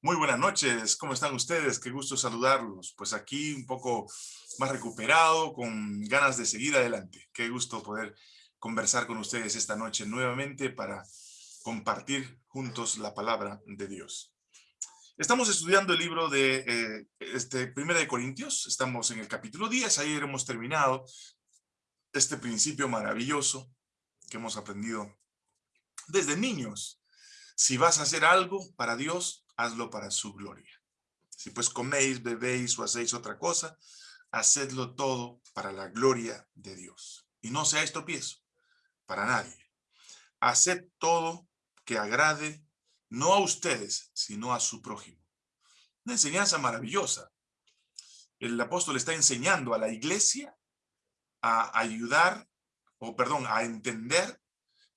Muy buenas noches, ¿cómo están ustedes? Qué gusto saludarlos. Pues aquí un poco más recuperado, con ganas de seguir adelante. Qué gusto poder conversar con ustedes esta noche nuevamente para compartir juntos la palabra de Dios. Estamos estudiando el libro de eh, este, Primera de Corintios, estamos en el capítulo 10, ayer hemos terminado este principio maravilloso que hemos aprendido desde niños. Si vas a hacer algo para Dios, hazlo para su gloria. Si pues coméis, bebéis o hacéis otra cosa, hacedlo todo para la gloria de Dios. Y no seáis tropiezo para nadie. Haced todo que agrade no a ustedes, sino a su prójimo. Una enseñanza maravillosa. El apóstol está enseñando a la iglesia a ayudar, o perdón, a entender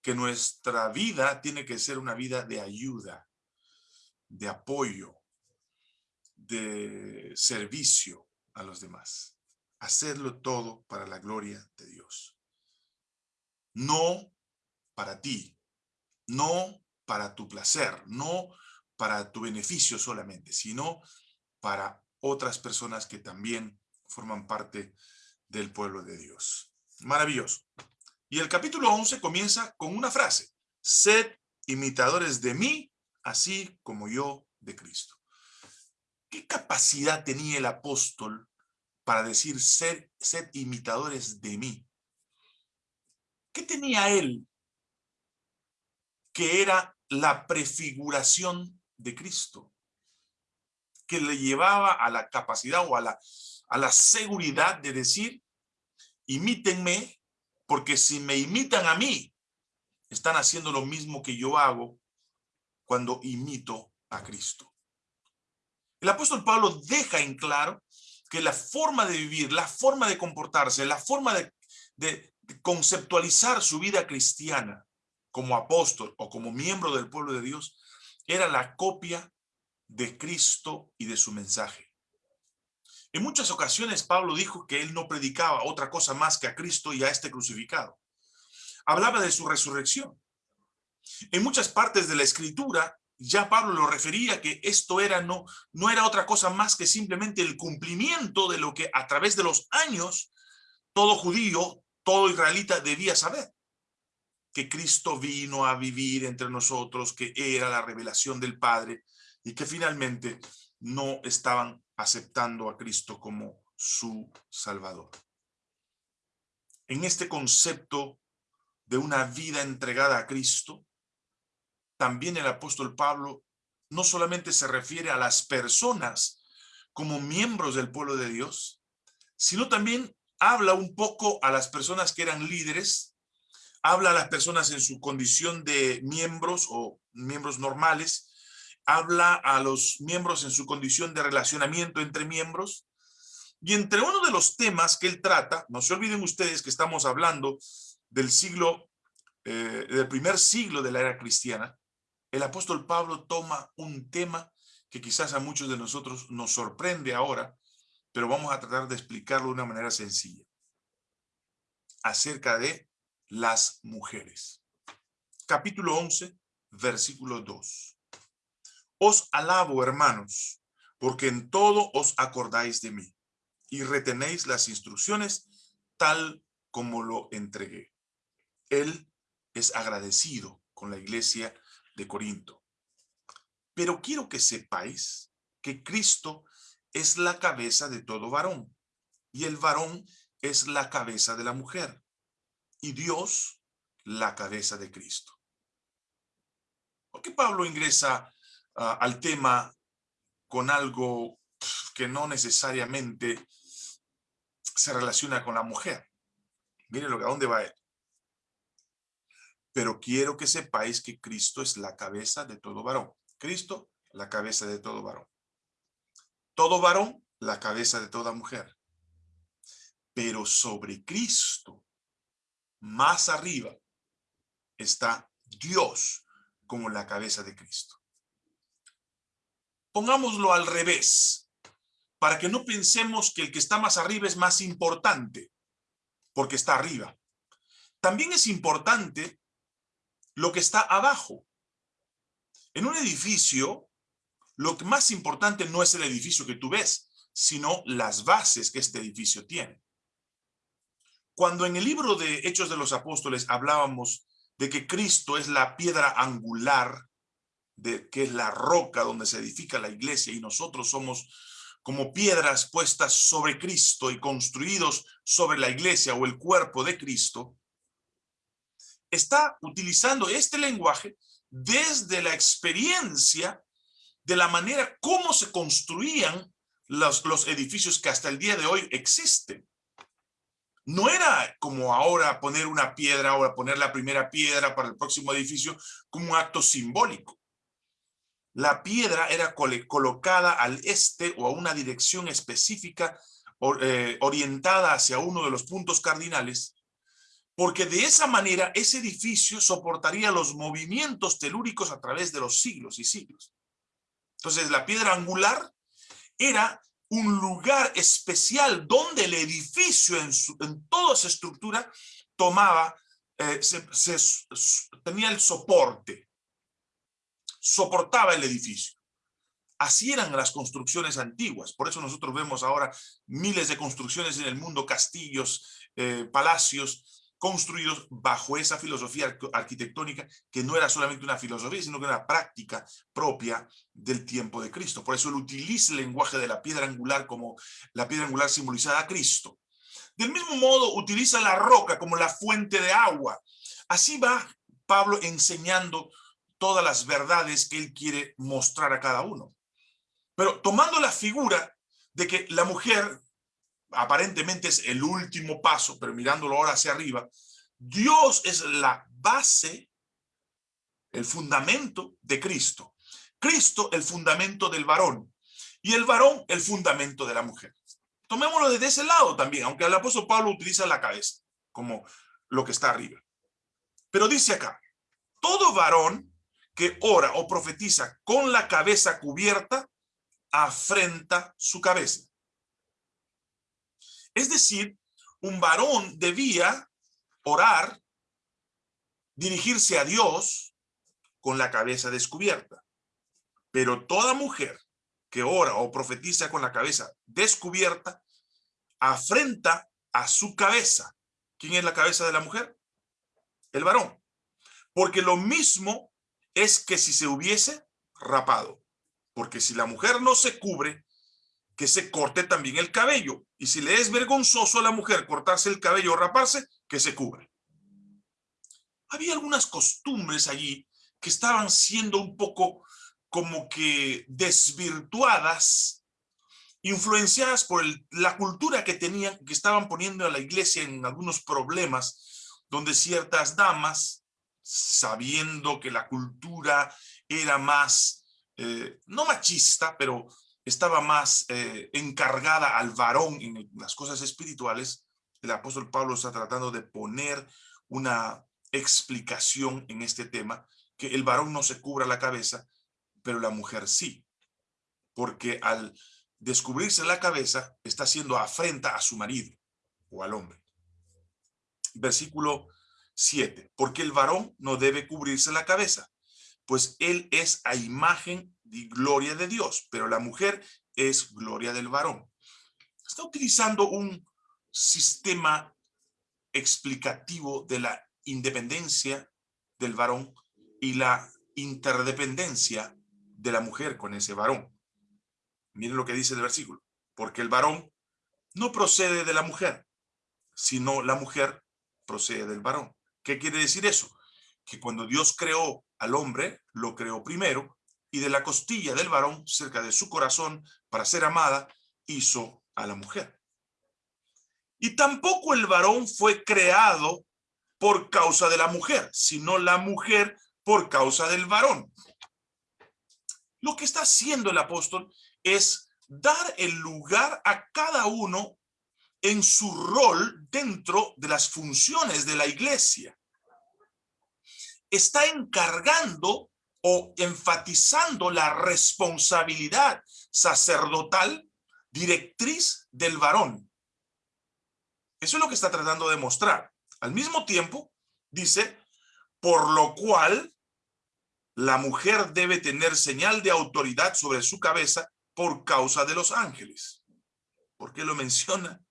que nuestra vida tiene que ser una vida de ayuda, de apoyo, de servicio a los demás. Hacerlo todo para la gloria de Dios. No para ti, no para tu placer, no para tu beneficio solamente, sino para otras personas que también forman parte del pueblo de Dios. Maravilloso. Y el capítulo 11 comienza con una frase. Sed imitadores de mí así como yo de Cristo. ¿Qué capacidad tenía el apóstol para decir, ser, imitadores de mí? ¿Qué tenía él que era la prefiguración de Cristo? Que le llevaba a la capacidad o a la, a la seguridad de decir, imítenme, porque si me imitan a mí, están haciendo lo mismo que yo hago cuando imito a Cristo. El apóstol Pablo deja en claro que la forma de vivir, la forma de comportarse, la forma de, conceptualizar su vida cristiana como apóstol o como miembro del pueblo de Dios era la copia de Cristo y de su mensaje. En muchas ocasiones Pablo dijo que él no predicaba otra cosa más que a Cristo y a este crucificado. Hablaba de su resurrección. En muchas partes de la escritura, ya Pablo lo refería que esto era no, no era otra cosa más que simplemente el cumplimiento de lo que a través de los años todo judío, todo israelita debía saber. Que Cristo vino a vivir entre nosotros, que era la revelación del Padre y que finalmente no estaban aceptando a Cristo como su Salvador. En este concepto de una vida entregada a Cristo, también el apóstol Pablo no solamente se refiere a las personas como miembros del pueblo de Dios, sino también habla un poco a las personas que eran líderes, habla a las personas en su condición de miembros o miembros normales, habla a los miembros en su condición de relacionamiento entre miembros, y entre uno de los temas que él trata, no se olviden ustedes que estamos hablando del siglo, eh, del primer siglo de la era cristiana, el apóstol Pablo toma un tema que quizás a muchos de nosotros nos sorprende ahora, pero vamos a tratar de explicarlo de una manera sencilla. Acerca de las mujeres. Capítulo 11, versículo 2. Os alabo, hermanos, porque en todo os acordáis de mí y retenéis las instrucciones tal como lo entregué. Él es agradecido con la iglesia Corinto. Pero quiero que sepáis que Cristo es la cabeza de todo varón, y el varón es la cabeza de la mujer, y Dios la cabeza de Cristo. ¿Por qué Pablo ingresa ah, al tema con algo que no necesariamente se relaciona con la mujer? Mire lo que a dónde va él pero quiero que sepáis que Cristo es la cabeza de todo varón. Cristo, la cabeza de todo varón. Todo varón, la cabeza de toda mujer. Pero sobre Cristo, más arriba, está Dios como la cabeza de Cristo. Pongámoslo al revés, para que no pensemos que el que está más arriba es más importante, porque está arriba. También es importante lo que está abajo. En un edificio, lo más importante no es el edificio que tú ves, sino las bases que este edificio tiene. Cuando en el libro de Hechos de los Apóstoles hablábamos de que Cristo es la piedra angular, de que es la roca donde se edifica la iglesia y nosotros somos como piedras puestas sobre Cristo y construidos sobre la iglesia o el cuerpo de Cristo, está utilizando este lenguaje desde la experiencia de la manera como se construían los, edificios que hasta el día de hoy existen. No era como ahora poner una piedra o poner la primera piedra para el próximo edificio como un acto simbólico. La piedra era colocada al este o a una dirección específica eh, orientada hacia uno de los puntos cardinales, porque de esa manera ese edificio soportaría los movimientos telúricos a través de los siglos y siglos. Entonces la piedra angular era un lugar especial donde el edificio en, toda su estructura tomaba, eh, tenía el soporte soportaba el edificio. Así eran las construcciones antiguas. Por eso nosotros vemos ahora miles de construcciones en el mundo, castillos, eh, palacios, construidos bajo esa filosofía arquitectónica que no era solamente una filosofía, sino que era una práctica propia del tiempo de Cristo. Por eso él utiliza el lenguaje de la piedra angular como la piedra angular simbolizada a Cristo. Del mismo modo, utiliza la roca como la fuente de agua. Así va Pablo enseñando todas las verdades que él quiere mostrar a cada uno. Pero tomando la figura de que la mujer aparentemente es el último paso, pero mirándolo ahora hacia arriba, Dios es la base, el fundamento de Cristo. Cristo el fundamento del varón y el varón el fundamento de la mujer. Tomémoslo desde ese lado también, aunque el apóstol Pablo utiliza la cabeza como lo que está arriba. Pero dice acá, todo varón que ora o profetiza con la cabeza cubierta, afrenta su cabeza. Es decir, un varón debía orar, dirigirse a Dios con la cabeza descubierta. Pero toda mujer que ora o profetiza con la cabeza descubierta, afrenta a su cabeza. ¿Quién es la cabeza de la mujer? El varón. Porque lo mismo es que si se hubiese rapado. Porque si la mujer no se cubre, que se corte también el cabello. Y si le es vergonzoso a la mujer cortarse el cabello o raparse, que se cubre. Había algunas costumbres allí que estaban siendo un poco como que desvirtuadas, influenciadas por la cultura que tenían, que estaban poniendo a la iglesia en algunos problemas, donde ciertas damas sabiendo que la cultura era más, eh, no machista, pero estaba más eh, encargada al varón en las cosas espirituales, el apóstol Pablo está tratando de poner una explicación en este tema, que el varón no se cubra la cabeza, pero la mujer sí, porque al descubrirse la cabeza está haciendo afrenta a su marido o al hombre. Versículo 7. Porque el varón no debe cubrirse la cabeza, pues él es a imagen gloria de Dios, pero la mujer es gloria del varón. Está utilizando un sistema explicativo de la independencia del varón y la interdependencia de la mujer con ese varón. Miren lo que dice el versículo. Porque el varón no procede de la mujer, sino la mujer procede del varón. ¿Qué quiere decir eso? Que cuando Dios creó al hombre, lo creó primero, y de la costilla del varón, cerca de su corazón, para ser amada, hizo a la mujer. Y tampoco el varón fue creado por causa de la mujer, sino la mujer por causa del varón. Lo que está haciendo el apóstol es dar el lugar a cada uno en su rol dentro de las funciones de la iglesia. Está encargando o enfatizando la responsabilidad sacerdotal directriz del varón. Eso es lo que está tratando de mostrar. Al mismo tiempo, dice, por lo cual la mujer debe tener señal de autoridad sobre su cabeza por causa de los ángeles. ¿Por qué lo menciona?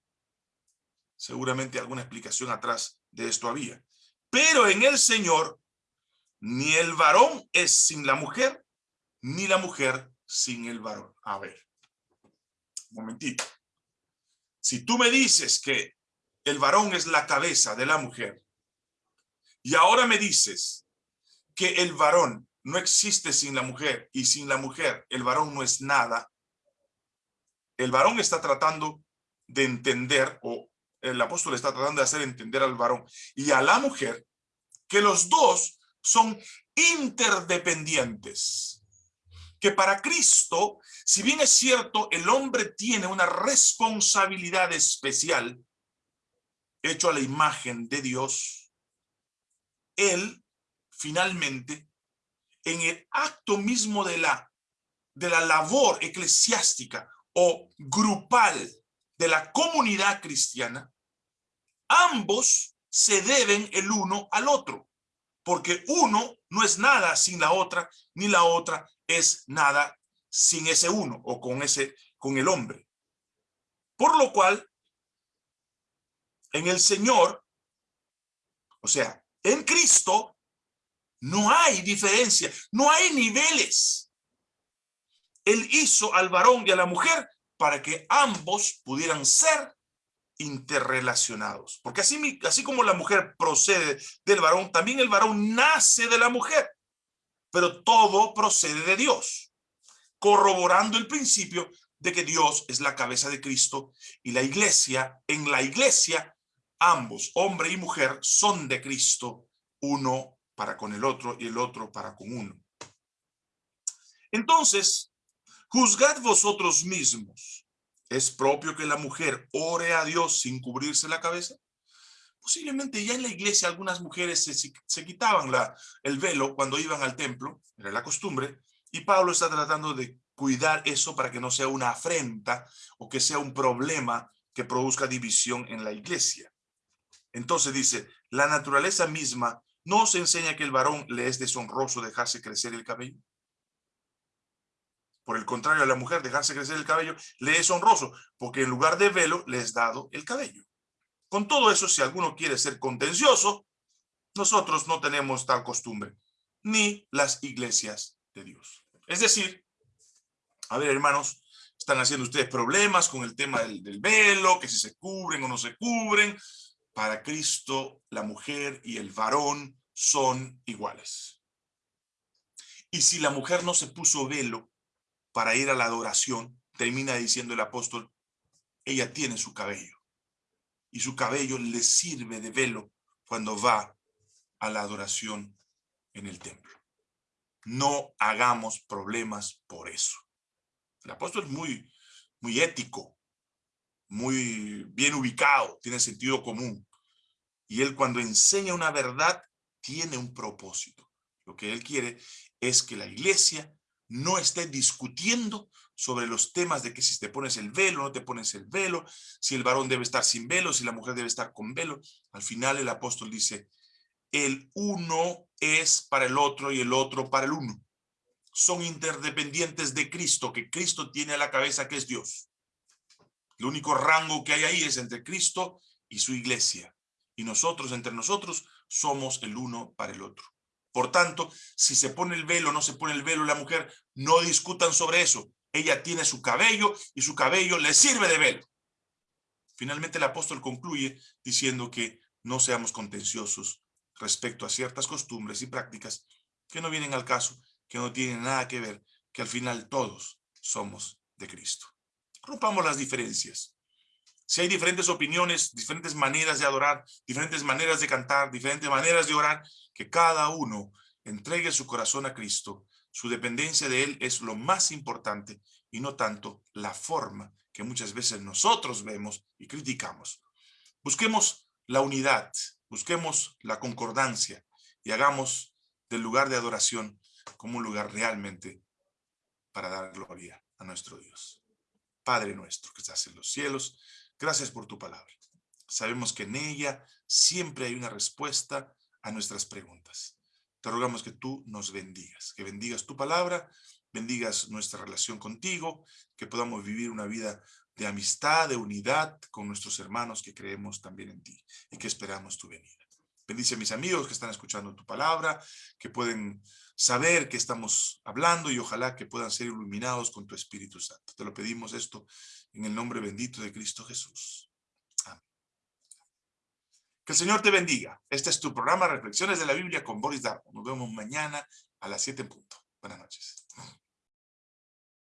Seguramente alguna explicación atrás de esto había. Pero en el Señor, ni el varón es sin la mujer, ni la mujer sin el varón. A ver, un momentito. Si tú me dices que el varón es la cabeza de la mujer, y ahora me dices que el varón no existe sin la mujer, y sin la mujer el varón no es nada, el varón está tratando de entender, o el apóstol está tratando de hacer entender al varón y a la mujer, que los dos son interdependientes. Que para Cristo, si bien es cierto, el hombre tiene una responsabilidad especial, hecho a la imagen de Dios, él finalmente, en el acto mismo de la, de la labor eclesiástica o grupal de la comunidad cristiana, ambos se deben el uno al otro, porque uno no es nada sin la otra, ni la otra es nada sin ese uno o con ese con el hombre. Por lo cual en el Señor, o sea, en Cristo no hay diferencia, no hay niveles. Él hizo al varón y a la mujer para que ambos pudieran ser interrelacionados. Porque así, así como la mujer procede del varón, también el varón nace de la mujer. Pero todo procede de Dios, corroborando el principio de que Dios es la cabeza de Cristo y la iglesia, en la iglesia, ambos, hombre y mujer, son de Cristo, uno para con el otro y el otro para con uno. Entonces, Juzgad vosotros mismos. ¿Es propio que la mujer ore a Dios sin cubrirse la cabeza? Posiblemente ya en la iglesia algunas mujeres se, quitaban la, el velo cuando iban al templo, era la costumbre, y Pablo está tratando de cuidar eso para que no sea una afrenta o que sea un problema que produzca división en la iglesia. Entonces dice, la naturaleza misma no se enseña que el varón le es deshonroso dejarse crecer el cabello. Por el contrario, a la mujer dejarse crecer el cabello le es honroso, porque en lugar de velo le es dado el cabello. Con todo eso, si alguno quiere ser contencioso, nosotros no tenemos tal costumbre, ni las iglesias de Dios. Es decir, a ver, hermanos, están haciendo ustedes problemas con el tema del, del velo, que si se cubren o no se cubren. Para Cristo, la mujer y el varón son iguales. Y si la mujer no se puso velo, para ir a la adoración, termina diciendo el apóstol, ella tiene su cabello. Y su cabello le sirve de velo cuando va a la adoración en el templo. No hagamos problemas por eso. El apóstol es muy, muy ético, muy bien ubicado, tiene sentido común. Y él cuando enseña una verdad, tiene un propósito. Lo que él quiere es que la iglesia no esté discutiendo sobre los temas de que si te pones el velo, no te pones el velo, si el varón debe estar sin velo, si la mujer debe estar con velo. Al final el apóstol dice, el uno es para el otro y el otro para el uno. Son interdependientes de Cristo, que Cristo tiene a la cabeza, que es Dios. El único rango que hay ahí es entre Cristo y su iglesia. Y nosotros, entre nosotros, somos el uno para el otro. Por tanto, si se pone el velo o no se pone el velo la mujer, no discutan sobre eso. Ella tiene su cabello y su cabello le sirve de velo. Finalmente el apóstol concluye diciendo que no seamos contenciosos respecto a ciertas costumbres y prácticas que no vienen al caso, que no tienen nada que ver, que al final todos somos de Cristo. Rompamos las diferencias. Si hay diferentes opiniones, diferentes maneras de adorar, diferentes maneras de cantar, diferentes maneras de orar, que cada uno entregue su corazón a Cristo. Su dependencia de Él es lo más importante y no tanto la forma que muchas veces nosotros vemos y criticamos. Busquemos la unidad, busquemos la concordancia y hagamos del lugar de adoración como un lugar realmente para dar gloria a nuestro Dios. Padre nuestro que estás en los cielos, Gracias por tu palabra. Sabemos que en ella siempre hay una respuesta a nuestras preguntas. te rogamos que tú nos bendigas, que bendigas tu palabra, bendigas nuestra relación contigo, que podamos vivir una vida de amistad, de unidad con nuestros hermanos que creemos también en ti y que esperamos tu venida. Bendice a mis amigos que están escuchando tu palabra, que pueden saber que estamos hablando y ojalá que puedan ser iluminados con tu Espíritu Santo. Te lo pedimos esto en el nombre bendito de Cristo Jesús. Amén. Que el Señor te bendiga. Este es tu programa Reflexiones de la Biblia con Boris Darmo. Nos vemos mañana a las 7 en punto. Buenas noches.